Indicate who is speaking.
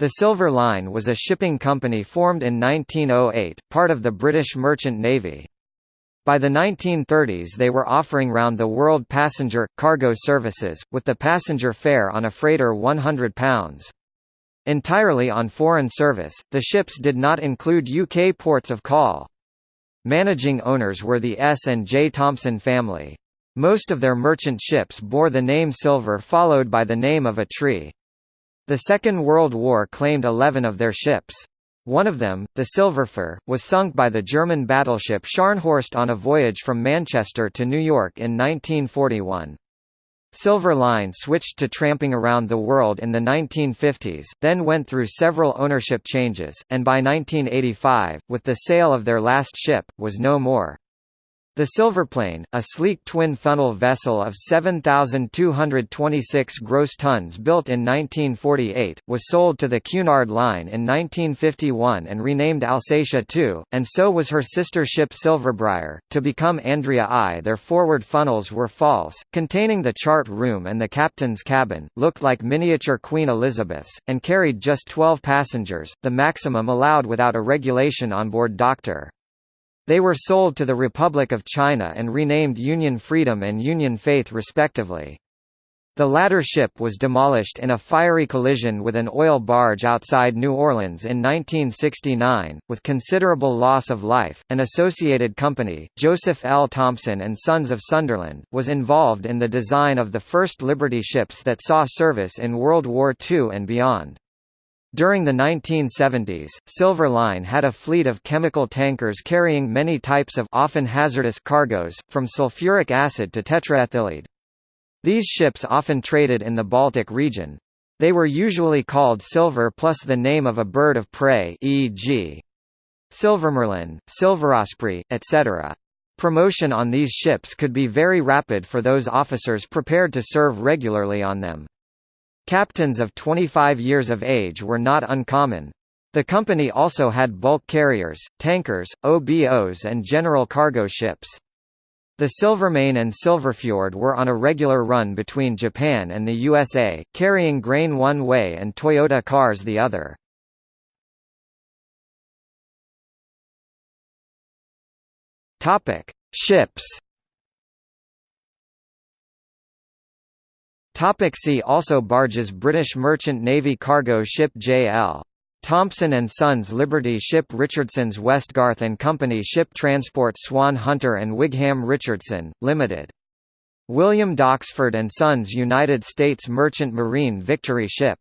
Speaker 1: The Silver Line was a shipping company formed in 1908, part of the British Merchant Navy. By the 1930s they were offering round-the-world passenger, cargo services, with the passenger fare on a freighter £100. Entirely on foreign service, the ships did not include UK ports of call. Managing owners were the S. and J. Thompson family. Most of their merchant ships bore the name Silver followed by the name of a tree. The Second World War claimed 11 of their ships. One of them, the Silverfir, was sunk by the German battleship Scharnhorst on a voyage from Manchester to New York in 1941. Silver Line switched to tramping around the world in the 1950s, then went through several ownership changes, and by 1985, with the sale of their last ship, was no more. The Silverplane, a sleek twin-funnel vessel of 7,226 gross tons built in 1948, was sold to the Cunard Line in 1951 and renamed Alsatia II, and so was her sister ship Silverbriar, to become Andria I. Their forward funnels were false, containing the chart room and the captain's cabin, looked like miniature Queen Elizabeths, and carried just 12 passengers, the maximum allowed without a regulation on board Doctor. They were sold to the Republic of China and renamed Union Freedom and Union Faith respectively. The latter ship was demolished in a fiery collision with an oil barge outside New Orleans in 1969, with considerable loss of life. An associated company, Joseph L. Thompson and Sons of Sunderland, was involved in the design of the first Liberty ships that saw service in World War II and beyond. During the 1970s, Silver Line had a fleet of chemical tankers carrying many types of often hazardous cargoes, from sulfuric acid to tetraethyllead. These ships often traded in the Baltic region. They were usually called Silver plus the name of a bird of prey e.g. Silvermerlin, Silverosprey, etc. Promotion on these ships could be very rapid for those officers prepared to serve regularly on them. Captains of 25 years of age were not uncommon. The company also had bulk carriers, tankers, OBOs and general cargo ships. The Silvermane and Silverfjord were on a regular run between Japan and the USA, carrying grain one way and Toyota cars the other. Topic: Ships Topic see also Barges British Merchant Navy cargo ship J.L. Thompson Sons Liberty ship Richardson's Westgarth Company ship Transport Swan Hunter and Wigham Richardson, Limited. William Doxford and Sons United States Merchant Marine Victory ship